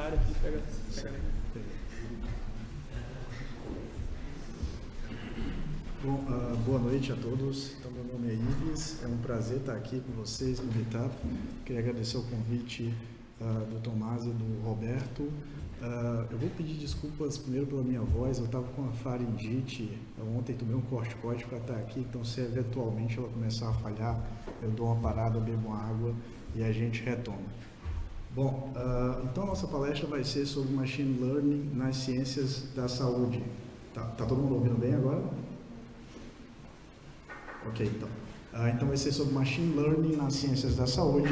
área que pega, pega Bom, uh, boa noite a todos. Então, meu nome é Ives. É um prazer estar aqui com vocês no Meetup. Queria agradecer o convite uh, do Tomás e do Roberto. Uh, eu vou pedir desculpas primeiro pela minha voz. Eu estava com a faringite. Ontem tomei um corticoide para estar aqui. Então, se eventualmente ela começar a falhar, eu dou uma parada, bebo uma água e a gente retoma. Bom, então a nossa palestra vai ser sobre Machine Learning nas ciências da saúde. Tá, tá todo mundo ouvindo bem agora? Ok, então. Uh, então vai ser sobre Machine Learning nas ciências da saúde.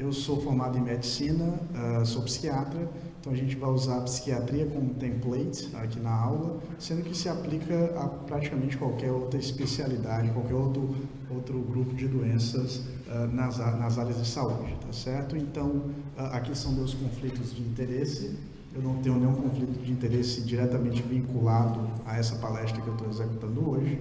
Eu sou formado em medicina, uh, sou psiquiatra, então a gente vai usar a psiquiatria como template aqui na aula, sendo que se aplica a praticamente qualquer outra especialidade, qualquer outro, outro grupo de doenças uh, nas, nas áreas de saúde, tá certo? Então, aqui são meus conflitos de interesse, eu não tenho nenhum conflito de interesse diretamente vinculado a essa palestra que eu estou executando hoje.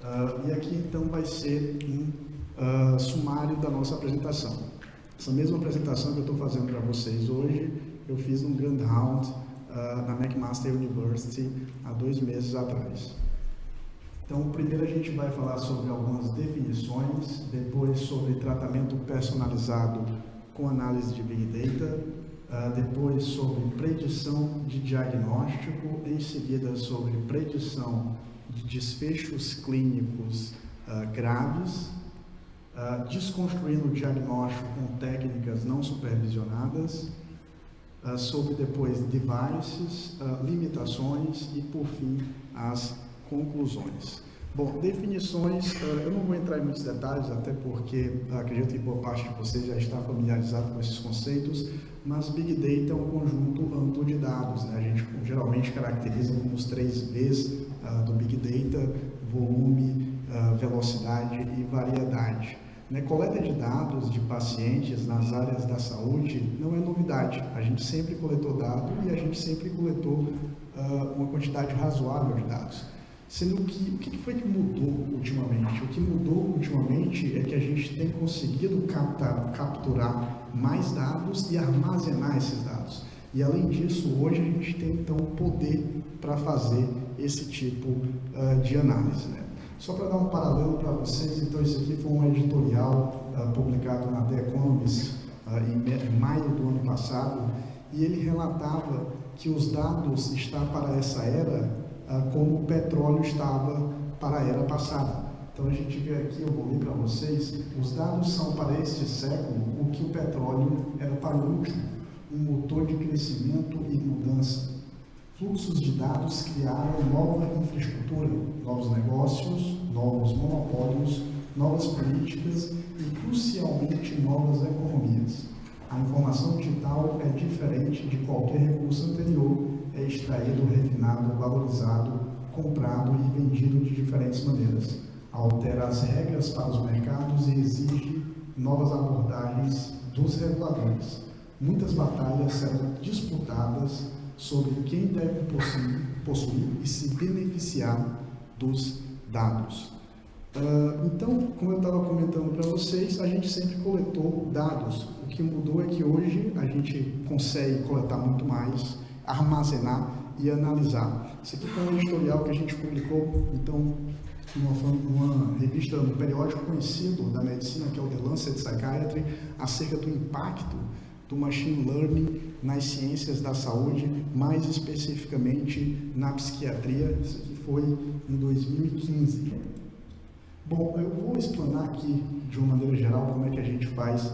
Uh, e aqui então vai ser um uh, sumário da nossa apresentação. Essa mesma apresentação que eu estou fazendo para vocês hoje, eu fiz no Grand Round uh, na McMaster University há dois meses atrás. Então, primeiro a gente vai falar sobre algumas definições, depois sobre tratamento personalizado com análise de Big Data, depois sobre predição de diagnóstico, em seguida sobre predição de desfechos clínicos uh, graves, uh, desconstruindo o diagnóstico com técnicas não supervisionadas, uh, sobre depois devices, limitações e, por fim, as conclusões. Bom, definições, eu não vou entrar em muitos detalhes, até porque acredito que boa parte de vocês já está familiarizado com esses conceitos, mas Big Data é um conjunto amplo de dados. Né? A gente geralmente caracteriza como os três Vs uh, do Big Data, volume, uh, velocidade e variedade. Né? Coleta de dados de pacientes nas áreas da saúde não é novidade. A gente sempre coletou dados e a gente sempre coletou uh, uma quantidade razoável de dados. Sendo que, o que foi que mudou ultimamente? O que mudou ultimamente é que a gente tem conseguido captar, capturar mais dados e armazenar esses dados. E além disso, hoje a gente tem então poder para fazer esse tipo uh, de análise. Né? Só para dar um paralelo para vocês, então esse aqui foi um editorial uh, publicado na The Economist uh, em maio do ano passado, e ele relatava que os dados estão para essa era como o petróleo estava para a era passada. Então a gente vê aqui, eu vou ler para vocês, os dados são para este século o que o petróleo era para o último, um motor de crescimento e mudança. Fluxos de dados criaram nova infraestrutura, novos negócios, novos monopólios, novas políticas e, crucialmente, novas economias. A informação digital é diferente de qualquer recurso anterior, é extraído, refinado, valorizado, comprado e vendido de diferentes maneiras. Altera as regras para os mercados e exige novas abordagens dos reguladores. Muitas batalhas serão disputadas sobre quem deve possuir, possuir e se beneficiar dos dados. Uh, então, como eu estava comentando para vocês, a gente sempre coletou dados. O que mudou é que hoje a gente consegue coletar muito mais, armazenar e analisar. Isso aqui foi um editorial que a gente publicou, então, numa, numa revista, um periódico conhecido da medicina, que é o The Lancet Psychiatry, acerca do impacto do machine learning nas ciências da saúde, mais especificamente na psiquiatria. Isso aqui foi em 2015. Bom, eu vou explanar aqui de uma maneira geral como é que a gente faz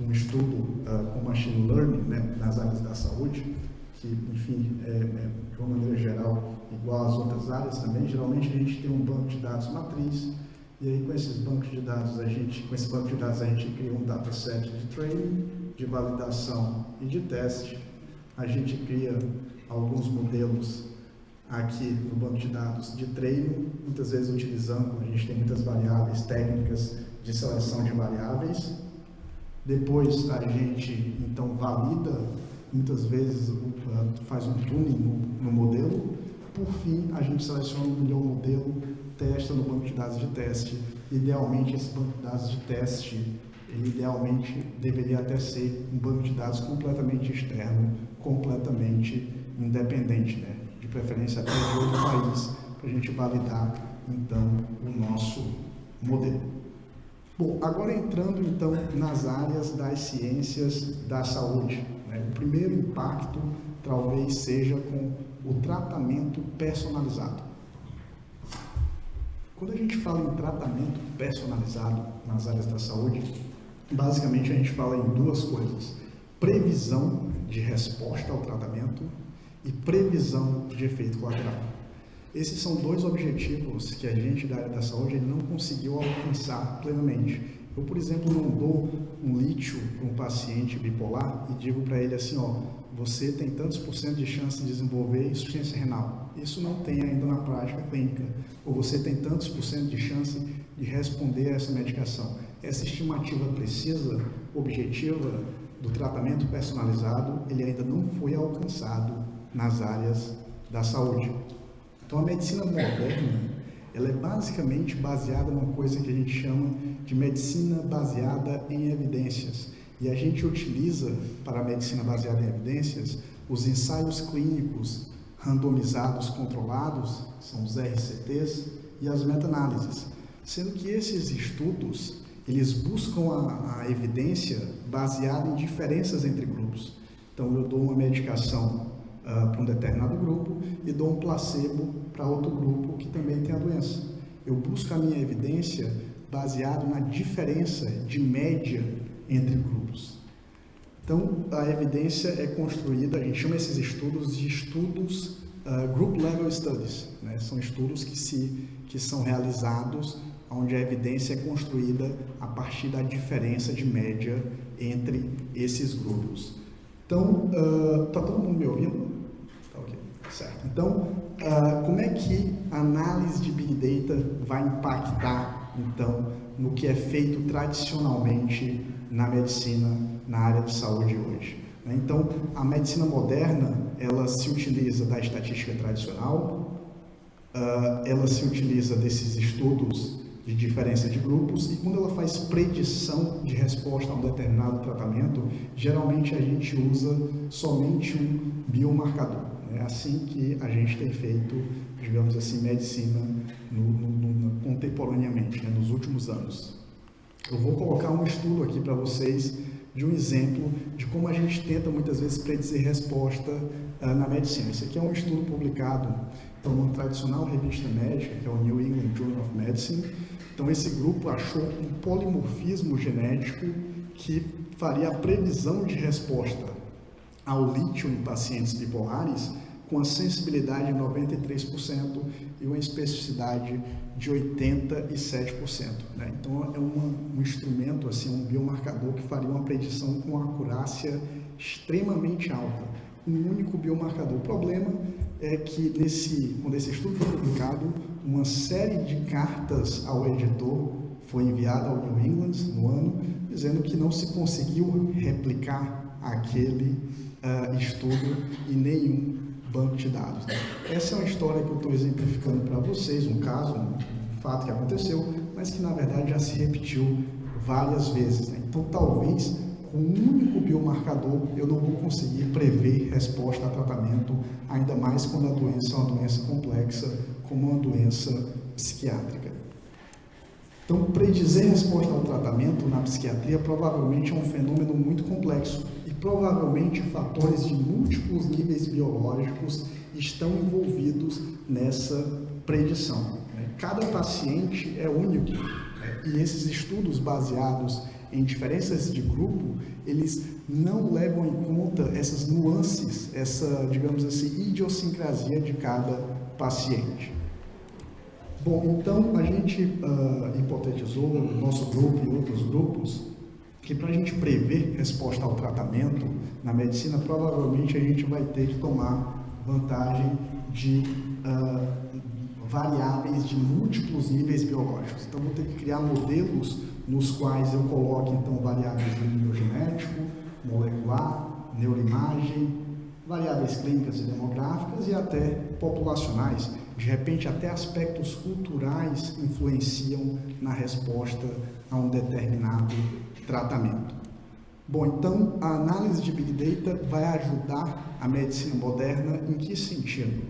um estudo uh, com machine learning né, nas áreas da saúde, que, enfim, é, é, de uma maneira geral igual às outras áreas também. Geralmente a gente tem um banco de dados matriz, e aí com esses bancos de dados a gente, com esse banco de dados a gente cria um dataset de training, de validação e de teste. A gente cria alguns modelos aqui no banco de dados de treino, muitas vezes utilizando, a gente tem muitas variáveis técnicas de seleção de variáveis. Depois a gente então valida, muitas vezes faz um tuning no, modelo. Por fim, a gente seleciona o melhor modelo, testa no banco de dados de teste. Idealmente, esse banco de dados de teste ele idealmente deveria até ser um banco de dados completamente externo, completamente independente, né? de preferência até de outro país, para a gente validar então o nosso modelo. Bom, agora entrando então nas áreas das ciências da saúde. Né? O primeiro impacto talvez seja com o tratamento personalizado. Quando a gente fala em tratamento personalizado nas áreas da saúde, basicamente a gente fala em duas coisas: previsão de resposta ao tratamento e previsão de efeito colateral. Esses são dois objetivos que a gente da área da saúde não conseguiu alcançar plenamente. Eu, por exemplo, não dou um lítio para um paciente bipolar e digo para ele assim, ó, você tem tantos por cento de chance de desenvolver insuficiência renal. Isso não tem ainda na prática clínica. Ou você tem tantos por cento de chance de responder a essa medicação. Essa estimativa precisa, objetiva, do tratamento personalizado, ele ainda não foi alcançado nas áreas da saúde. Então, a medicina moderna, ela é basicamente baseada numa coisa que a gente chama de medicina baseada em evidências. E a gente utiliza, para a medicina baseada em evidências, os ensaios clínicos randomizados controlados, são os RCTs, e as meta-análises. Sendo que esses estudos, eles buscam a, a evidência baseada em diferenças entre grupos. Então, eu dou uma medicação uh, para um determinado grupo e dou um placebo para outro grupo que também tem a doença. Eu busco a minha evidência baseado na diferença de média entre grupos. Então, a evidência é construída, a gente chama esses estudos de estudos uh, Group Level Studies. Né? São estudos que, se, que são realizados onde a evidência é construída a partir da diferença de média entre esses grupos. Então, está uh, todo mundo me ouvindo? Tá ok, certo. Então, uh, como é que a análise de Big Data vai impactar, então, no que é feito tradicionalmente na medicina, na área de saúde hoje. Né? Então, a medicina moderna, ela se utiliza da estatística tradicional, ah, ela se utiliza desses estudos de diferença de grupos e quando ela faz predição de resposta a um determinado tratamento, geralmente a gente usa somente um biomarcador. É assim que a gente tem feito, digamos assim, medicina no, no, no, contemporaneamente, né, nos últimos anos. Eu vou colocar um estudo aqui para vocês de um exemplo de como a gente tenta muitas vezes predizer resposta uh, na medicina. Esse aqui é um estudo publicado por uma tradicional revista médica, que é o New England Journal of Medicine. Então esse grupo achou um polimorfismo genético que faria a previsão de resposta ao lítio em pacientes bipolares com a sensibilidade de 93% e uma especificidade de 87%. Né? Então, é uma, um instrumento, assim, um biomarcador que faria uma predição com acurácia extremamente alta. Um único biomarcador. O problema é que, nesse, quando esse estudo foi publicado, uma série de cartas ao editor foi enviada ao New England no ano, dizendo que não se conseguiu replicar aquele uh, estudo em nenhum banco de dados. Né? Essa é uma história que eu estou exemplificando para vocês, um caso, um fato que aconteceu, mas que na verdade já se repetiu várias vezes. Né? Então, talvez com um único biomarcador eu não vou conseguir prever resposta a tratamento, ainda mais quando a doença é uma doença complexa, como uma doença psiquiátrica. Então, predizer resposta ao tratamento na psiquiatria provavelmente é um fenômeno muito complexo provavelmente fatores de múltiplos níveis biológicos estão envolvidos nessa predição. Né? Cada paciente é único né? e esses estudos baseados em diferenças de grupo, eles não levam em conta essas nuances, essa, digamos assim, idiosincrasia de cada paciente. Bom, então a gente uh, hipotetizou, nosso grupo e outros grupos, que para a gente prever resposta ao tratamento na medicina, provavelmente a gente vai ter que tomar vantagem de uh, variáveis de múltiplos níveis biológicos. Então, vou ter que criar modelos nos quais eu coloque então variáveis de nível genético, molecular, neuroimagem, variáveis clínicas e demográficas e até populacionais. De repente, até aspectos culturais influenciam na resposta a um determinado tratamento. Bom, então a análise de Big Data vai ajudar a medicina moderna em que sentido?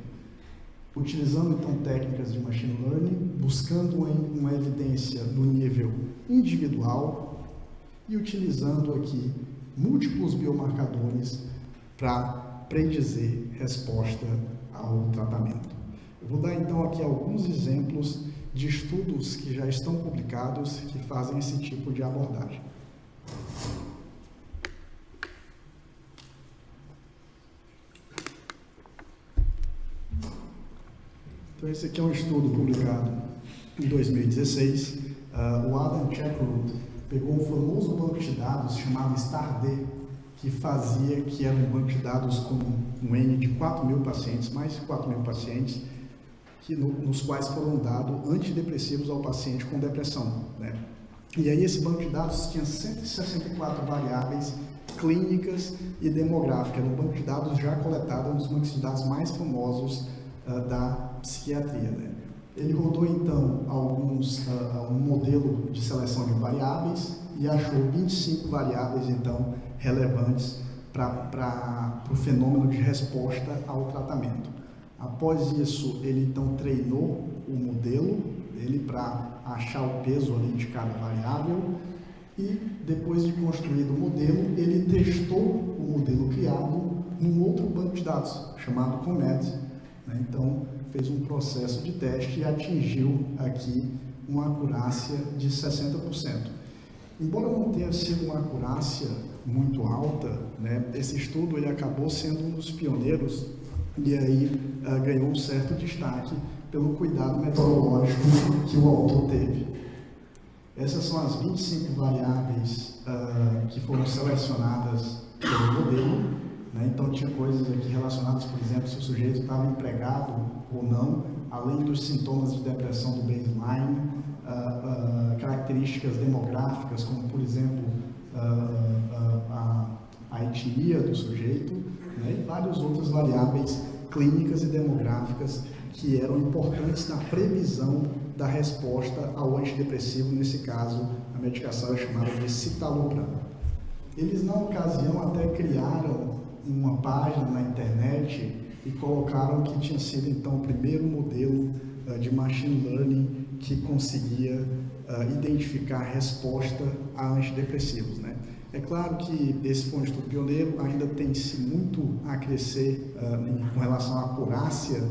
Utilizando então técnicas de machine learning, buscando uma evidência no nível individual e utilizando aqui múltiplos biomarcadores para predizer resposta ao tratamento. Eu vou dar então aqui alguns exemplos de estudos que já estão publicados que fazem esse tipo de abordagem. Então, esse aqui é um estudo publicado em 2016. Uh, ah, o Adam Checkerwood pegou um famoso banco de dados chamado StarD, que fazia, que era um banco de dados com um N de 4 mil pacientes, mais de 4 mil pacientes, que no, nos quais foram dados antidepressivos ao paciente com depressão. Né? E aí esse banco de dados tinha 164 variáveis clínicas e demográficas, era um banco de dados já coletado, um dos bancos de dados mais famosos uh, da psiquiatria. Né? Ele rodou então alguns, uh, um modelo de seleção de variáveis e achou 25 variáveis então relevantes para o fenômeno de resposta ao tratamento. Após isso, ele então treinou o modelo dele para achar o peso ali de cada variável e depois de construído o modelo, ele testou o modelo criado num outro banco de dados chamado Comet. Né? Então, fez um processo de teste e atingiu aqui uma acurácia de 60%. Embora não tenha sido uma acurácia muito alta, né, esse estudo ele acabou sendo um dos pioneiros e aí uh, ganhou um certo destaque pelo cuidado metodológico que o autor teve. Essas são as 25 variáveis uh, que foram selecionadas pelo modelo. Né? Então, tinha coisas aqui relacionadas, por exemplo, se o sujeito estava empregado ou não, além dos sintomas de depressão do baseline, uh, características demográficas, como, por exemplo, a, a etnia do sujeito, né? e várias outras variáveis clínicas e demográficas que eram importantes na previsão da resposta ao antidepressivo, nesse caso, a medicação é chamada de citalopram. Eles, na ocasião, até criaram uma página na internet e colocaram que tinha sido, então, o primeiro modelo uh, de machine learning que conseguia uh, identificar resposta a antidepressivos, né? É claro que esse foi um estudo pioneiro, ainda tem-se muito a crescer uh, com relação à acurácia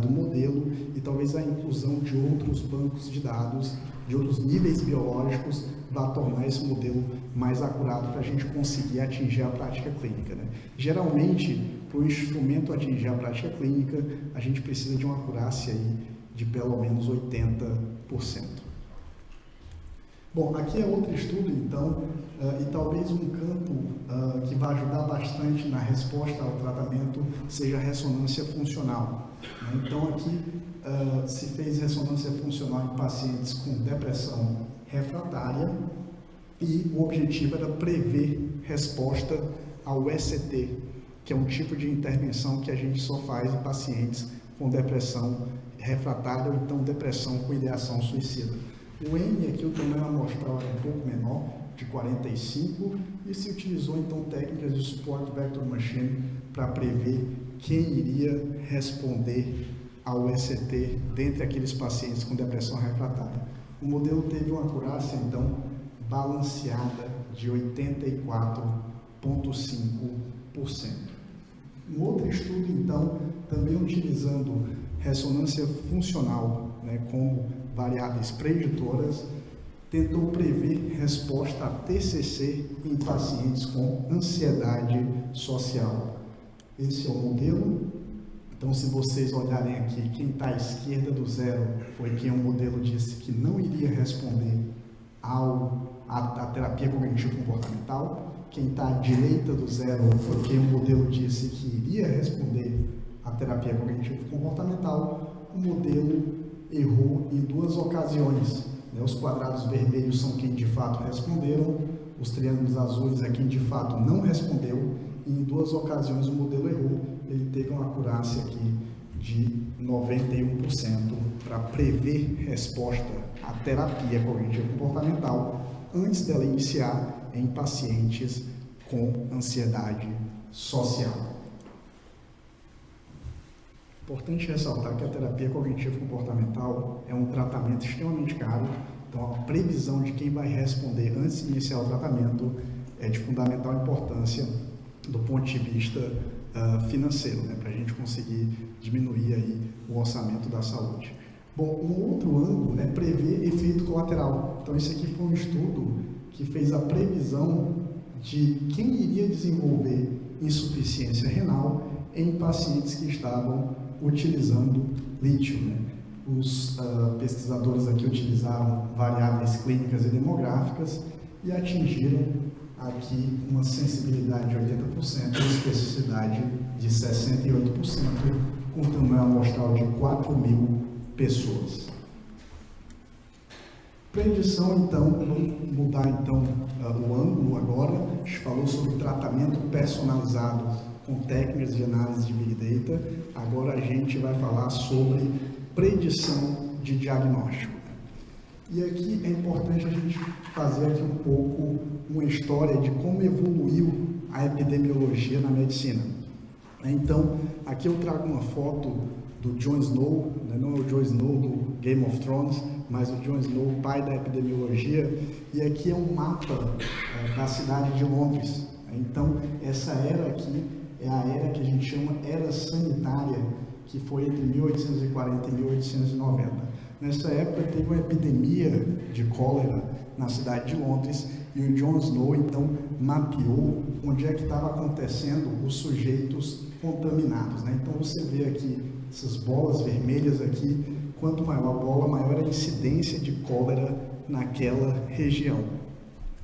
do modelo e talvez a inclusão de outros bancos de dados, de outros níveis biológicos, vá tornar esse modelo mais acurado para a gente conseguir atingir a prática clínica. Né? Geralmente, para o instrumento atingir a prática clínica, a gente precisa de uma acurácia aí de pelo menos 80%. Bom, aqui é outro estudo, então, uh, e talvez um campo uh, que vai ajudar bastante na resposta ao tratamento seja a ressonância funcional. Né? Então, aqui uh, se fez ressonância funcional em pacientes com depressão refratária e o objetivo era prever resposta ao ECT, que é um tipo de intervenção que a gente só faz em pacientes com depressão refratária ou então depressão com ideação suicida. O N aqui, o tamanho amostral era um pouco menor, de 45, e se utilizou então técnicas de Support Vector Machine para prever quem iria responder ao ECT dentre aqueles pacientes com depressão refratária. O modelo teve uma acurácia, então, balanceada de 84,5%. Um outro estudo, então, também utilizando ressonância funcional né, como variáveis preditoras, tentou prever resposta a TCC em pacientes com ansiedade social. Esse é o modelo. Então, se vocês olharem aqui, quem está à esquerda do zero foi quem o modelo disse que não iria responder ao, a terapia cognitivo comportamental. Quem está à direita do zero foi quem o modelo disse que iria responder à terapia cognitivo comportamental. O modelo errou em duas ocasiões. Né? Os quadrados vermelhos são quem de fato responderam, os triângulos azuis é quem de fato não respondeu, e em duas ocasiões o modelo errou, ele teve uma acurácia aqui de 91% para prever resposta à terapia cognitivo comportamental antes dela iniciar em pacientes com ansiedade social. Importante ressaltar que a terapia cognitiva comportamental é um tratamento extremamente caro, então a previsão de quem vai responder antes de iniciar o tratamento é de fundamental importância do ponto de vista uh, financeiro, né, para a gente conseguir diminuir aí o orçamento da saúde. Bom, um outro ângulo é prever efeito colateral. Então, esse aqui foi um estudo que fez a previsão de quem iria desenvolver insuficiência renal em pacientes que estavam utilizando lítio. Né? Os uh, pesquisadores aqui utilizaram variáveis clínicas e demográficas e atingiram aqui uma sensibilidade de 80% e especificidade de 68%, com tamanho amostral de 4 mil pessoas. Predição, então, vamos mudar então o ângulo agora. A gente falou sobre tratamento personalizado com técnicas de análise de Big Data. Agora a gente vai falar sobre predição de diagnóstico. E aqui é importante a gente fazer aqui um pouco uma história de como evoluiu a epidemiologia na medicina. Então, aqui eu trago uma foto do Jon Snow, né? não é o Jon Snow do Game of Thrones, mas o Jon Snow, pai da epidemiologia, e aqui é um mapa é, da cidade de Londres. Então, essa era aqui é a era que a gente chama era sanitária, que foi entre 1840 e 1890. Nessa época teve uma epidemia de cólera na cidade de Londres e o Jon Snow então mapeou onde é que estava acontecendo os sujeitos contaminados. Né? Então você vê aqui essas bolas vermelhas aqui, quanto maior a bola, maior a incidência de cólera naquela região.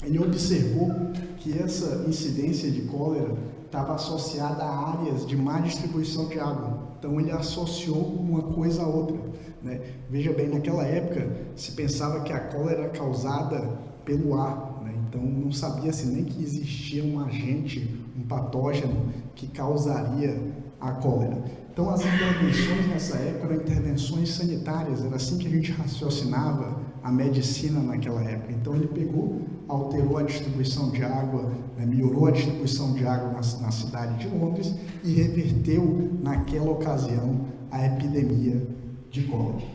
Ele observou que essa incidência de cólera estava associada a áreas de má distribuição de água. Então ele associou uma coisa a outra. Né? Veja bem, naquela época se pensava que a cólera era causada pelo ar. Né? Então não sabia-se nem que existia um agente, um patógeno que causaria a cólera. Então, as intervenções nessa época eram intervenções sanitárias, era assim que a gente raciocinava a medicina naquela época. Então, ele pegou, alterou a distribuição de água, né, melhorou a distribuição de água na, na cidade de Londres e reverteu, naquela ocasião, a epidemia de cólera.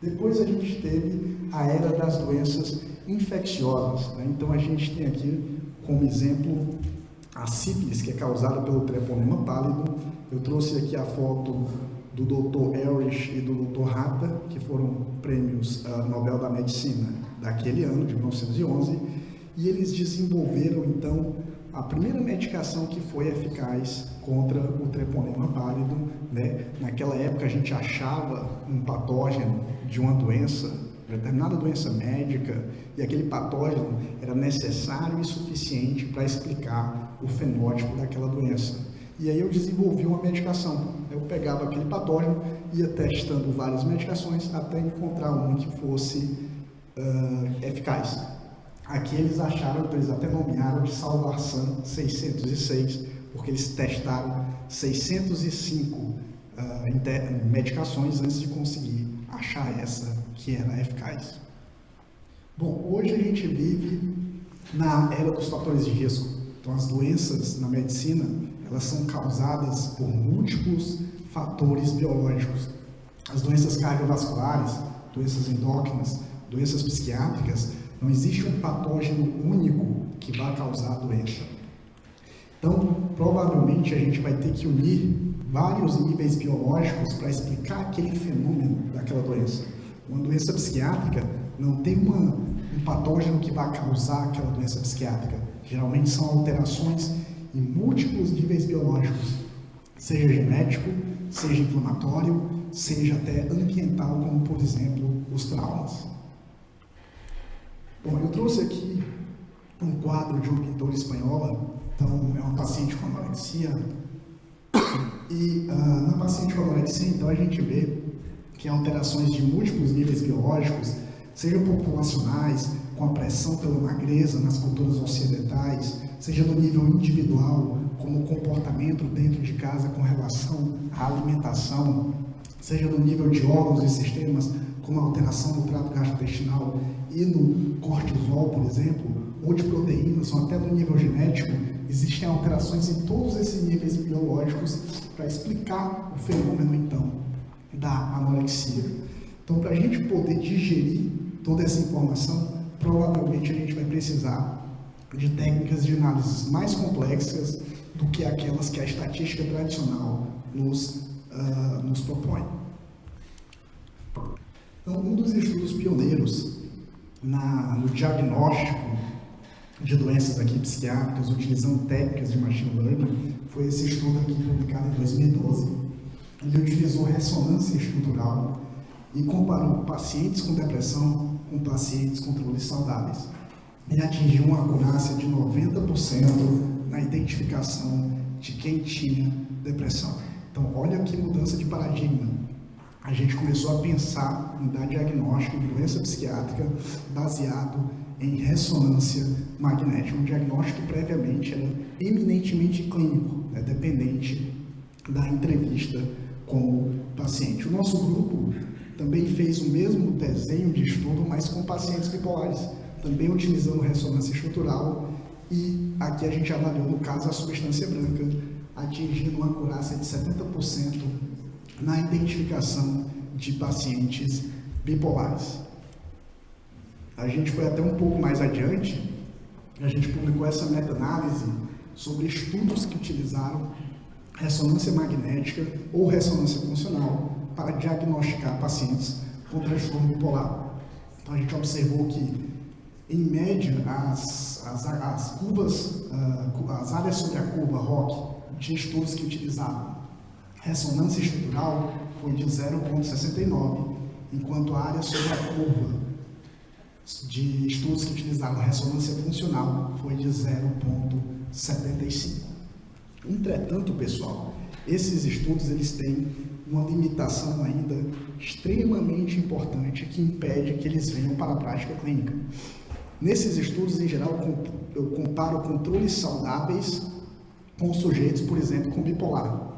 Depois a gente teve a era das doenças infecciosas. Né? Então, a gente tem aqui como exemplo a sífilis, que é causada pelo treponema pálido. Eu trouxe aqui a foto do Dr. Erich e do Dr. Hatta, que foram prêmios uh, Nobel da Medicina daquele ano, de 1911, e eles desenvolveram, então, a primeira medicação que foi eficaz contra o treponema pálido. Né? Naquela época, a gente achava um patógeno de uma doença determinada doença médica e aquele patógeno era necessário e suficiente para explicar o fenótipo daquela doença. E aí eu desenvolvi uma medicação. Eu pegava aquele patógeno, ia testando várias medicações até encontrar uma que fosse uh, eficaz. Aqui eles acharam, eles até nomearam de Salvarsan 606, porque eles testaram 605 uh, medicações antes de conseguir achar essa que era eficaz. Bom, hoje a gente vive na era dos fatores de risco. Então, as doenças na medicina, elas são causadas por múltiplos fatores biológicos. As doenças cardiovasculares, doenças endócrinas, doenças psiquiátricas, não existe um patógeno único que vai causar a doença. Então, provavelmente a gente vai ter que unir vários níveis biológicos para explicar aquele fenômeno daquela doença. Uma doença psiquiátrica não tem uma, um patógeno que vai causar aquela doença psiquiátrica. Geralmente são alterações em múltiplos níveis biológicos, seja genético, seja inflamatório, seja até ambiental, como por exemplo os traumas. Bom, eu trouxe aqui um quadro de uma pintora espanhola, então é uma paciente com anorexia, e uh, na paciente com anorexia, então a gente vê que alterações de múltiplos níveis biológicos, sejam populacionais, com a pressão pela magreza nas culturas ocidentais, seja no nível individual, como o comportamento dentro de casa com relação à alimentação, seja no nível de órgãos e sistemas, como a alteração no trato gastrointestinal e no cortisol, por exemplo, ou de proteínas, ou até no nível genético, existem alterações em todos esses níveis biológicos para explicar o fenômeno, então, da anorexia. Então, para a gente poder digerir toda essa informação, provavelmente a gente vai precisar de técnicas de análise mais complexas do que aquelas que a estatística tradicional nos, uh, nos propõe. Então, um dos estudos pioneiros na, no diagnóstico de doenças aqui psiquiátricas utilizando técnicas de machine learning foi esse estudo aqui publicado em 2012. Ele utilizou ressonância estrutural e comparou pacientes com depressão com pacientes controles saudáveis. Ele atingiu uma acurácia de 90% na identificação de quem tinha depressão. Então, olha que mudança de paradigma. A gente começou a pensar em dar diagnóstico de doença psiquiátrica baseado em ressonância magnética. Um diagnóstico previamente era eminentemente clínico, né, dependente da entrevista com o paciente. O nosso grupo também fez o mesmo desenho de estudo, mas com pacientes bipolares, também utilizando ressonância estrutural e aqui a gente avaliou, no caso, a substância branca, atingindo uma acurácia de 70% na identificação de pacientes bipolares. A gente foi até um pouco mais adiante, a gente publicou essa meta-análise sobre estudos que utilizaram ressonância magnética ou ressonância funcional para diagnosticar pacientes com transtorno bipolar. Então a gente observou que, em média, as, as, as curvas, uh, as áreas sobre a curva ROC de estudos que utilizavam ressonância estrutural foi de 0,69, enquanto a área sobre a curva de estudos que utilizavam ressonância funcional foi de 0,75. Entretanto, pessoal, esses estudos eles têm uma limitação ainda extremamente importante que impede que eles venham para a prática clínica. Nesses estudos, em geral, eu comparo controles saudáveis com sujeitos, por exemplo, com bipolar.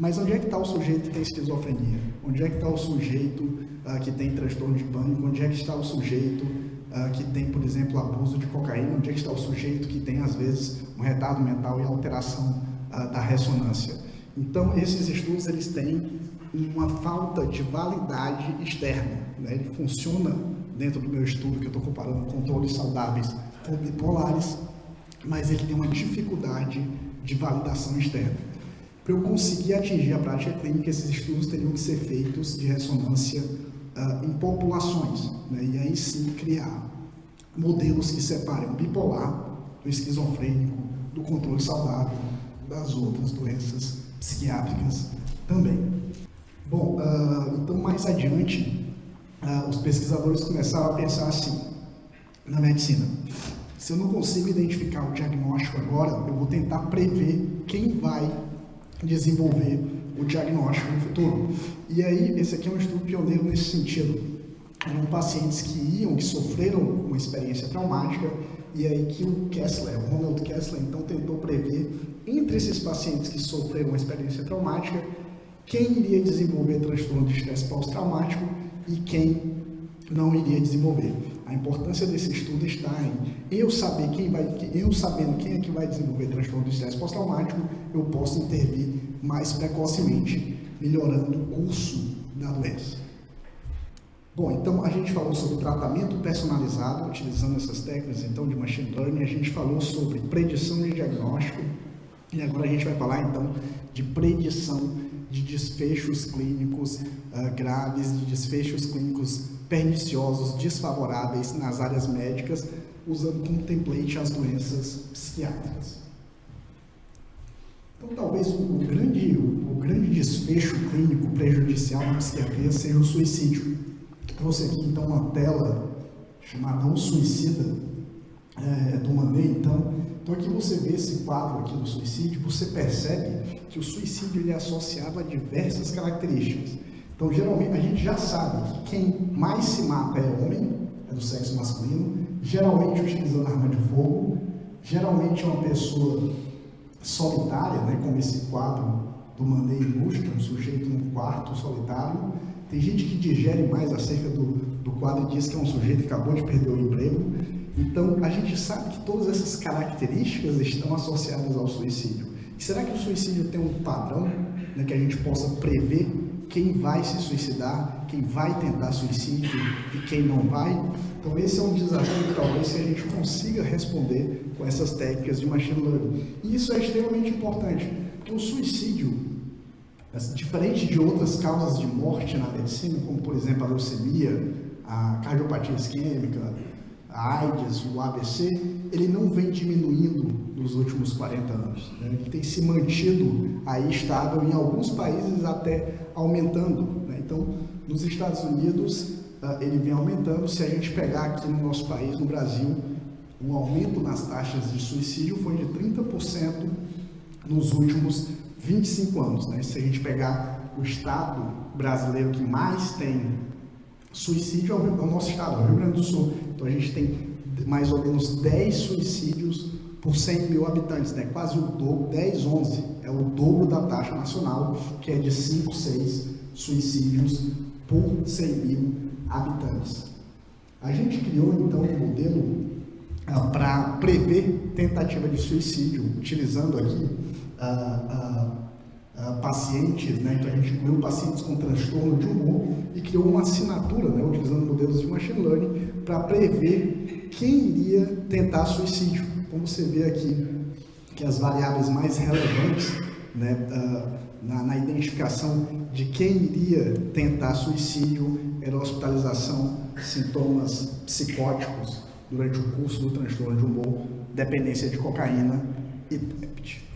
Mas onde é que está o sujeito que tem esquizofrenia? Onde é que está o sujeito uh, que tem transtorno de pânico? Onde é que está o sujeito uh, que tem, por exemplo, abuso de cocaína? Onde é que está o sujeito que tem, às vezes, um retardo mental e alteração uh, da ressonância? Então, esses estudos eles têm uma falta de validade externa. Né? Ele funciona dentro do meu estudo, que eu estou comparando controles saudáveis com bipolares, mas ele tem uma dificuldade de validação externa. Para eu conseguir atingir a prática clínica, esses estudos teriam que ser feitos de ressonância uh, em populações, né? e aí sim criar modelos que separem o bipolar do esquizofrênico, do controle saudável, das outras doenças psiquiátricas também. Bom, uh, então mais adiante, uh, os pesquisadores começaram a pensar assim, na medicina, se eu não consigo identificar o diagnóstico agora, eu vou tentar prever quem vai desenvolver o diagnóstico no futuro. E aí, esse aqui é um estudo pioneiro nesse sentido. Eram pacientes que iam, que sofreram uma experiência traumática, e aí que o Kessler, o Ronald Kessler, então tentou prever entre esses pacientes que sofreram uma experiência traumática, quem iria desenvolver transtorno de estresse pós-traumático e quem não iria desenvolver. A importância desse estudo está em eu saber quem vai, eu sabendo quem é que vai desenvolver transtorno de estresse pós-traumático, eu posso intervir mais precocemente, melhorando o curso da doença. Bom, então a gente falou sobre tratamento personalizado, utilizando essas técnicas então de machine learning, a gente falou sobre predição de diagnóstico, e agora a gente vai falar então de predição de desfechos clínicos uh, graves, de desfechos clínicos perniciosos, desfavoráveis nas áreas médicas, usando como template as doenças psiquiátricas. Então, talvez o, grande, o, grande desfecho clínico prejudicial na psiquiatria seja o suicídio. Trouxe aqui, então, uma tela chamada O Suicida, é, do Manet, então, então aqui você vê esse quadro aqui do suicídio, você percebe que o suicídio ele é associado a diversas características. Então, geralmente, a gente já sabe que quem mais se mata é homem, é do sexo masculino, geralmente utilizando arma de fogo, geralmente é uma pessoa solitária, né, como esse quadro do Mandei ilustra, um sujeito num quarto solitário, tem gente que digere mais acerca do, do quadro e diz que é um sujeito que acabou de perder o emprego. Então, a gente sabe que todas essas características estão associadas ao suicídio. E será que o suicídio tem um padrão né, que a gente possa prever quem vai se suicidar, quem vai tentar suicídio e quem não vai? Então, esse é um desafio que talvez a gente consiga responder com essas técnicas de machine learning. E isso é extremamente importante, porque o suicídio Diferente de outras causas de morte na medicina, como por exemplo a leucemia, a cardiopatia isquêmica, a AIDS, o ABC, ele não vem diminuindo nos últimos 40 anos. Né? Ele tem se mantido aí estável, em alguns países até aumentando. Né? Então, nos Estados Unidos, uh, ele vem aumentando. Se a gente pegar aqui no nosso país, no Brasil, o aumento nas taxas de suicídio foi de 30% nos últimos 25 anos. Né? Se a gente pegar o estado brasileiro que mais tem suicídio, é é o nosso estado, é o Rio Grande do Sul. Então a gente tem mais ou menos 10 suicídios por 100 mil habitantes, né? quase o dobro, 10, 11, é o dobro da taxa nacional, que é de 5, 6 suicídios por 100 mil habitantes. A gente criou então um modelo ah, para prever tentativa de suicídio, utilizando aqui uh, uh, pacientes, né? então a gente incluiu pacientes com transtorno de humor e criou uma assinatura, né? utilizando modelos de machine learning, para prever quem iria tentar suicídio. Como você vê aqui, que as variáveis mais relevantes né, na, na, identificação de quem iria tentar suicídio era hospitalização, sintomas psicóticos durante o curso do transtorno de humor, dependência de cocaína e PEPT.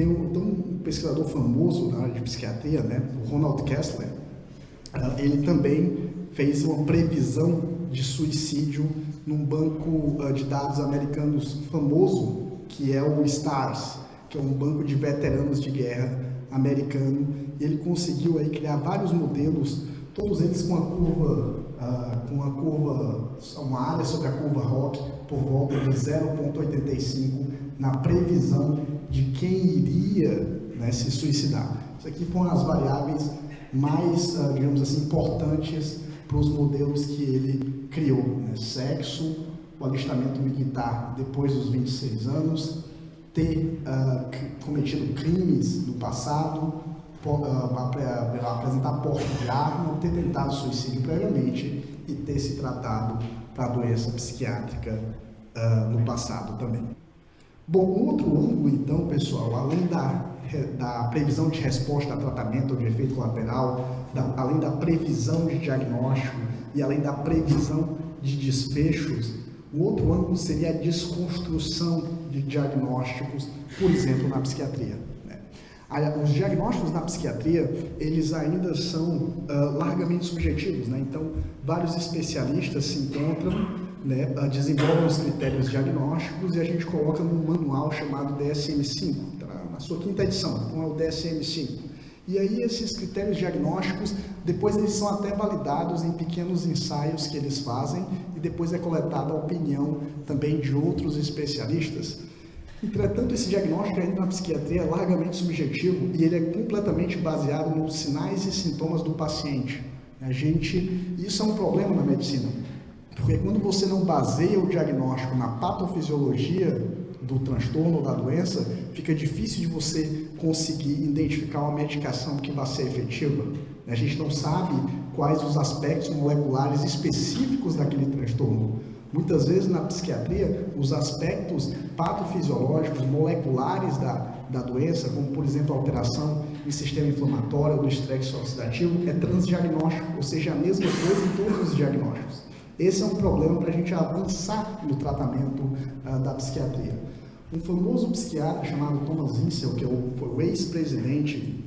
Tem um, tem um, pesquisador famoso na área de psiquiatria, né, o Ronald Kessler, uh, ele também fez uma previsão de suicídio num banco uh, de dados americanos famoso, que é o STARS, que é um banco de veteranos de guerra americano, ele conseguiu aí criar vários modelos, todos eles com a curva, uh, com a curva, uma área sobre a curva ROC por volta de 0,85 na previsão de quem iria né, se suicidar. Isso aqui foram as variáveis mais, uh, digamos assim, importantes para os modelos que ele criou. Né? Sexo, o alistamento militar depois dos 26 anos, ter uh, cometido crimes no passado, uh, apresentar porte de arma, ter tentado suicídio previamente e ter se tratado para doença psiquiátrica uh, no passado também. Bom, outro ângulo, então, pessoal, além da, da previsão de resposta a tratamento ou de efeito colateral, da, além da previsão de diagnóstico e além da previsão de desfechos, o outro ângulo seria a desconstrução de diagnósticos, por exemplo, na psiquiatria. Né? Os diagnósticos na psiquiatria, eles ainda são uh, largamente subjetivos, né? então vários especialistas se encontram né, desenvolve os critérios diagnósticos e a gente coloca num manual chamado DSM-5, tá? na sua quinta edição, então é o DSM-5. E aí esses critérios diagnósticos, depois eles são até validados em pequenos ensaios que eles fazem e depois é coletada a opinião também de outros especialistas. Entretanto, esse diagnóstico ainda na psiquiatria é largamente subjetivo e ele é completamente baseado nos sinais e sintomas do paciente. A gente, isso é um problema na medicina. Porque quando você não baseia o diagnóstico na patofisiologia do transtorno ou da doença, fica difícil de você conseguir identificar uma medicação que vai ser efetiva. A gente não sabe quais os aspectos moleculares específicos daquele transtorno. Muitas vezes na psiquiatria, os aspectos patofisiológicos, moleculares da, da doença, como por exemplo a alteração em sistema inflamatório do estresse oxidativo, é transdiagnóstico, ou seja, a mesma coisa em todos os diagnósticos. Esse é um problema para a gente avançar no tratamento uh, da psiquiatria. Um famoso psiquiatra chamado Thomas Insel, que é foi o ex-presidente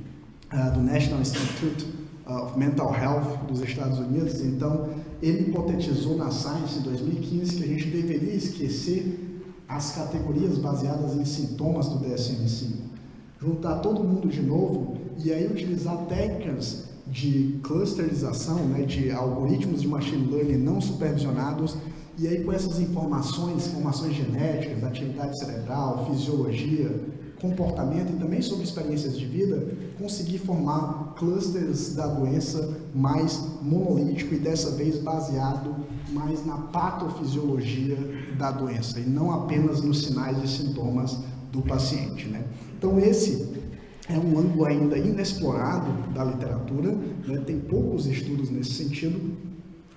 uh, do National Institute of Mental Health dos Estados Unidos, então ele hipotetizou na Science em 2015 que a gente deveria esquecer as categorias baseadas em sintomas do DSM-5, juntar todo mundo de novo e aí utilizar técnicas de clusterização, né, de algoritmos de machine learning não supervisionados, e aí com essas informações, informações genéticas, atividade cerebral, fisiologia, comportamento e também sobre experiências de vida, conseguir formar clusters da doença mais monolítico e dessa vez baseado mais na patofisiologia da doença e não apenas nos sinais e sintomas do paciente. Né? Então esse é um ângulo ainda inexplorado da literatura, né? tem poucos estudos nesse sentido.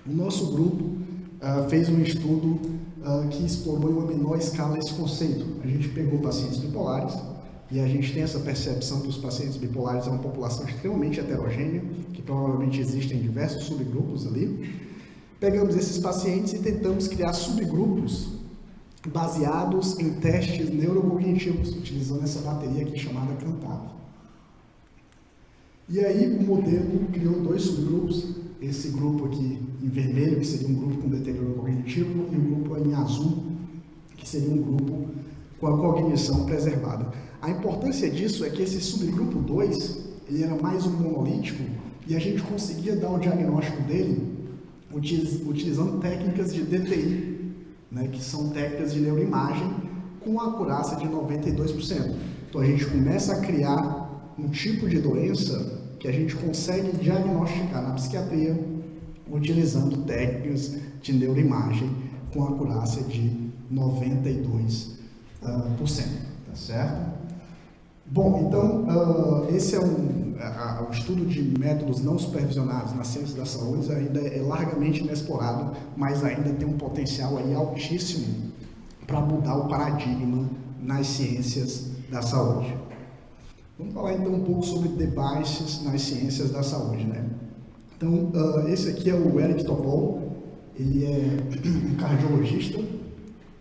O nosso grupo uh, fez um estudo uh, que explorou em uma menor escala esse conceito. A gente pegou pacientes bipolares, e a gente tem essa percepção que os pacientes bipolares é uma população extremamente heterogênea, que provavelmente existem diversos subgrupos ali. Pegamos esses pacientes e tentamos criar subgrupos baseados em testes neurocognitivos, utilizando essa bateria aqui chamada Cantab. E aí o modelo criou dois subgrupos, esse grupo aqui em vermelho, que seria um grupo com deterioro cognitivo, e o grupo em azul, que seria um grupo com a cognição preservada. A importância disso é que esse subgrupo 2, ele era mais um monolítico, e a gente conseguia dar o diagnóstico dele utilizando técnicas de DTI, né, que são técnicas de neuroimagem com acurácia de 92%. Então a gente começa a criar um tipo de doença que a gente consegue diagnosticar na psiquiatria utilizando técnicas de neuroimagem com acurácia de 92%, uh, cento, tá certo? Bom, então, uh, esse é um, o estudo de métodos não supervisionados na ciência da saúde ainda é largamente inexplorado, mas ainda tem um potencial aí altíssimo para mudar o paradigma nas ciências da saúde. Vamos falar então um pouco sobre devices nas ciências da saúde, né? Então, uh, esse aqui é o Eric Topol, ele é um cardiologista,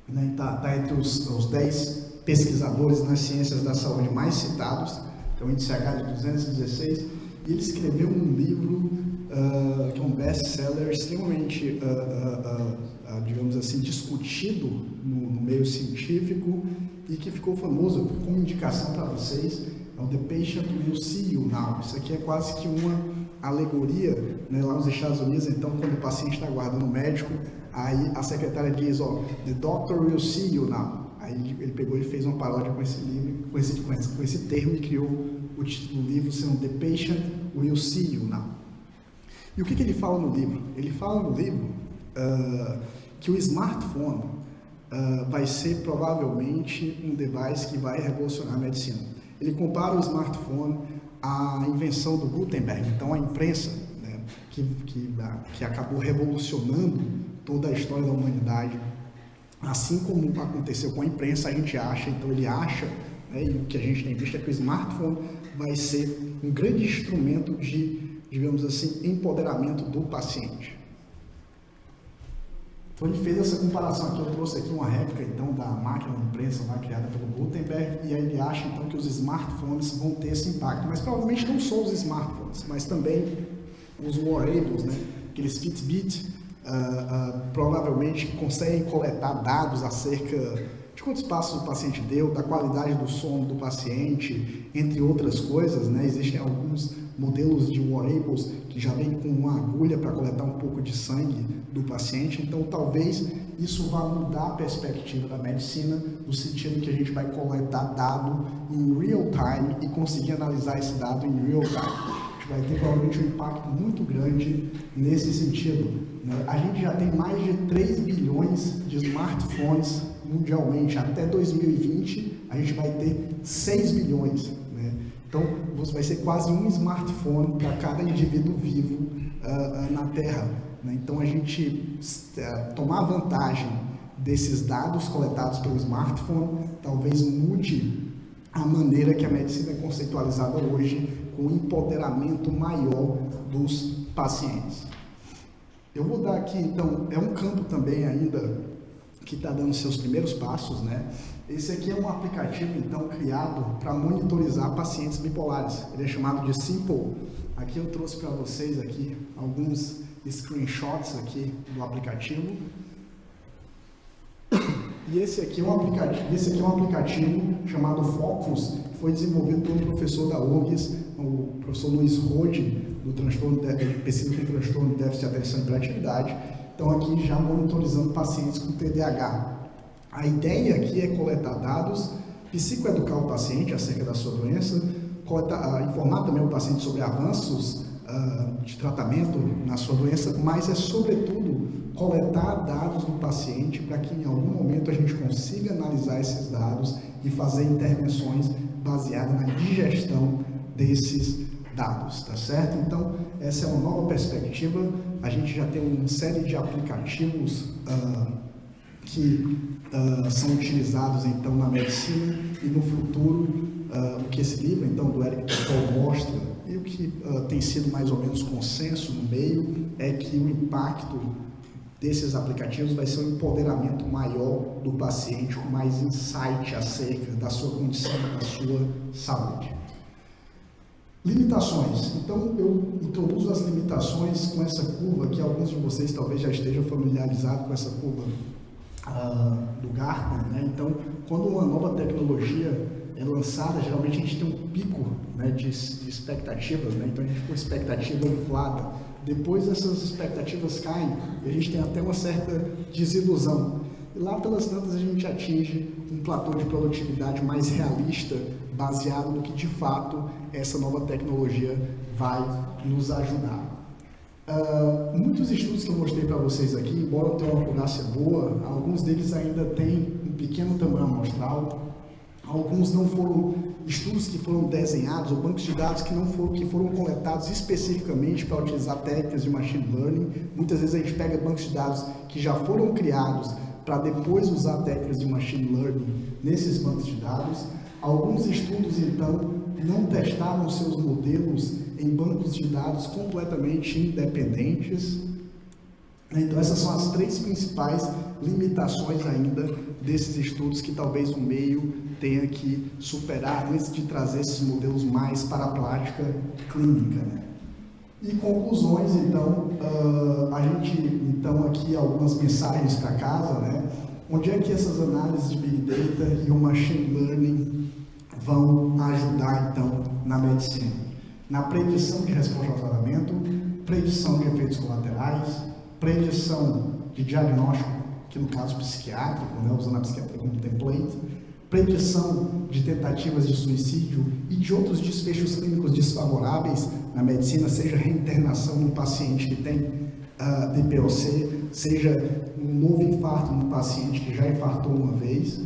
né? Está tá entre os, os 10 pesquisadores nas ciências da saúde mais citados, que é o índice H de 216, e ele escreveu um livro uh, que é um best-seller extremamente, uh, uh, digamos assim, discutido no, no, meio científico e que ficou famoso como indicação para vocês, é o The Patient Will See You Now. Isso aqui é quase que uma alegoria né, lá nos Estados Unidos, então quando o paciente está aguardando o médico, aí a secretária diz, ó, The Doctor Will See You Now. Aí ele pegou e fez uma paródia com esse livro, com esse, com esse, com esse termo e criou o título do livro sendo The Patient Will See You Now. E o que, que ele fala no livro? Ele fala no livro uh, que o smartphone uh, vai ser provavelmente um device que vai revolucionar a medicina. Ele compara o smartphone à invenção do Gutenberg, então a imprensa, né, que, que, que acabou revolucionando toda a história da humanidade Assim como aconteceu com a imprensa, a gente acha, então ele acha, né, e o que a gente tem visto é que o smartphone vai ser um grande instrumento de, digamos assim, empoderamento do paciente. Então ele fez essa comparação aqui, eu trouxe aqui uma réplica então da máquina de imprensa lá criada pelo Gutenberg, e aí ele acha então que os smartphones vão ter esse impacto, mas provavelmente não só os smartphones, mas também os wearables, né, aqueles Fitbit, uh, provavelmente conseguem coletar dados acerca de quantos passos o paciente deu, da qualidade do sono do paciente, entre outras coisas. Né? Existem alguns modelos de wearables que já vêm com uma agulha para coletar um pouco de sangue do paciente, então talvez isso vá mudar a perspectiva da medicina, no sentido que a gente vai coletar dado em real time e conseguir analisar esse dado em real time vai ter provavelmente um impacto muito grande nesse sentido. Né? A gente já tem mais de 3 bilhões de smartphones mundialmente. Até 2020, a gente vai ter 6 bilhões. Né? Então, vai ser quase um smartphone para cada indivíduo vivo uh, uh, na Terra. Né? Então, a gente uh, tomar vantagem desses dados coletados pelo smartphone talvez mude a maneira que a medicina é conceitualizada hoje com empoderamento maior dos pacientes. Eu vou dar aqui, então, é um campo também ainda que está dando seus primeiros passos, né? Esse aqui é um aplicativo, então, criado para monitorizar pacientes bipolares. Ele é chamado de Simple. Aqui eu trouxe para vocês aqui alguns screenshots aqui do aplicativo. E esse aqui é um aplicativo, esse aqui é um aplicativo chamado Focus, foi desenvolvido um professor da URGS, o professor Luiz Rode, do transtorno de, pesquisa com transtorno de déficit de atenção e hiperatividade. Então aqui já monitorizando pacientes com TDAH. A ideia aqui é coletar dados psicoeducar o paciente acerca da sua doença, coletar, informar também o paciente sobre avanços uh, de tratamento na sua doença, mas é sobretudo coletar dados do paciente para que em algum momento a gente consiga analisar esses dados e fazer intervenções baseadas na digestão desses dados, tá certo? Então, essa é uma nova perspectiva. A gente já tem uma série de aplicativos uh, que uh, são utilizados então na medicina e no futuro o que esse livro então do Eric Paul mostra que tem sido mais ou menos consenso no meio é que o impacto desses aplicativos vai ser um empoderamento maior do paciente com mais insight acerca da sua condição, da sua saúde. Limitações. Então, eu introduzo as limitações com essa curva, que alguns de vocês talvez já estejam familiarizados com essa curva uh, do Gartner. Né? Então, quando uma nova tecnologia é lançada, geralmente a gente tem um pico né, de, de expectativas, né? então a gente tem uma expectativa inflada. Depois essas expectativas caem e a gente tem até uma certa desilusão. E lá pelas tantas a gente atinge um platô de produtividade mais realista, baseado no que de fato essa nova tecnologia vai nos ajudar. Uh, muitos estudos que eu mostrei para vocês aqui, embora tenham uma acurácia boa, alguns deles ainda têm um pequeno tamanho amostral, alguns não foram estudos que foram desenhados ou bancos de dados que não foram que foram coletados especificamente para utilizar técnicas de machine learning. Muitas vezes a gente pega bancos de dados que já foram criados para depois usar técnicas de machine learning nesses bancos de dados. Alguns estudos, então, não testaram seus modelos em bancos de dados completamente independentes. Então, essas são as três principais limitações ainda desses estudos que talvez o meio tenha que superar antes de trazer esses modelos mais para a prática clínica. Né? E conclusões, então, uh, a gente, então, aqui algumas mensagens para casa, né? Onde é que essas análises de Big Data e o Machine Learning vão ajudar, então, na medicina? Na predição de resposta ao tratamento, predição de efeitos colaterais, predição de diagnóstico, que no caso psiquiátrico, né, usando a psiquiatria como template, predição de tentativas de suicídio e de outros desfechos clínicos desfavoráveis na medicina, seja reinternação no paciente que tem uh, ah, DPOC, seja um novo infarto no paciente que já infartou uma vez,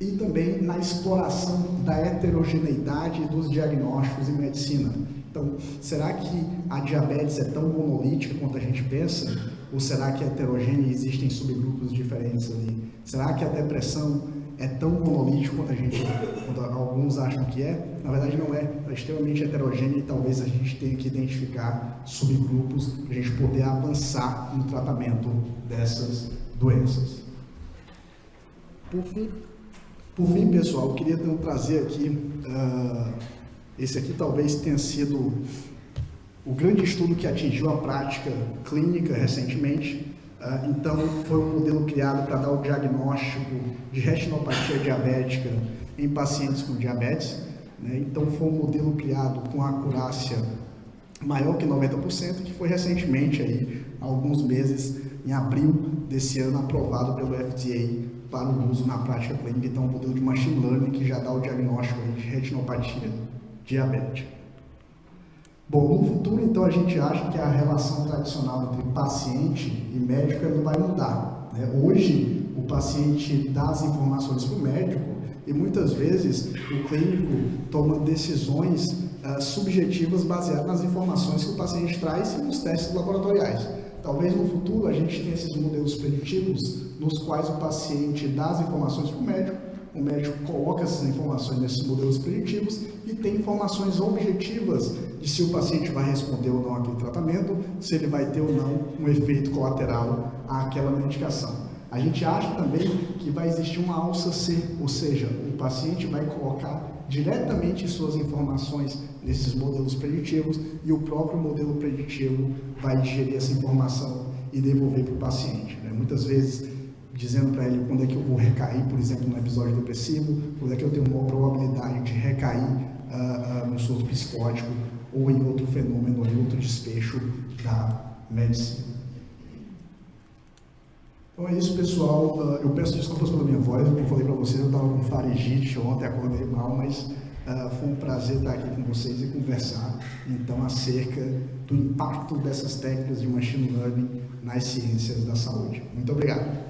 e também na exploração da heterogeneidade dos diagnósticos em medicina. Então, será que a diabetes é tão monolítica quanto a gente pensa? Ou será que é heterogênea e existem subgrupos diferentes ali? Será que a depressão é tão monolítica quanto a gente, quanto alguns acham que é? Na verdade não é, é extremamente heterogênea e talvez a gente tenha que identificar subgrupos para a gente poder avançar no tratamento dessas doenças. Por fim, por fim, pessoal, eu queria então, trazer aqui, uh, esse aqui talvez tenha sido o grande estudo que atingiu a prática clínica recentemente. Uh, então, foi um modelo criado para dar o diagnóstico de retinopatia diabética em pacientes com diabetes. Né? Então, foi um modelo criado com acurácia maior que 90%, que foi recentemente, aí, há alguns meses, em abril desse ano, aprovado pelo FDA para o uso na prática clínica, então um modelo de machine learning que já dá o diagnóstico de retinopatia diabética. Bom, no futuro, então, a gente acha que a relação tradicional entre paciente e médico não vai mudar. Né? Hoje, o paciente dá as informações para o médico e muitas vezes o clínico toma decisões uh, subjetivas baseadas nas informações que o paciente traz e nos testes laboratoriais. Talvez no futuro a gente tenha esses modelos preditivos nos quais o paciente dá as informações para o médico, o médico coloca essas informações nesses modelos preditivos e tem informações objetivas de se o paciente vai responder ou não aquele tratamento, se ele vai ter ou não um efeito colateral àquela medicação. A gente acha também que vai existir uma alça C, ou seja, o paciente vai colocar diretamente suas informações nesses modelos preditivos e o próprio modelo preditivo vai digerir essa informação e devolver para o paciente. Né? Muitas vezes dizendo para ele quando é que eu vou recair, por exemplo, no episódio depressivo, quando é que eu tenho uma probabilidade de recair uh, uh, no surto psicótico ou em outro fenômeno, ou em outro desfecho da medicina. Então é isso, pessoal. Uh, eu peço desculpas pela minha voz, como eu falei para vocês, eu estava com faringite ontem, acordei mal, mas uh, foi um prazer estar aqui com vocês e conversar, então, acerca do impacto dessas técnicas de machine learning nas ciências da saúde. Muito obrigado.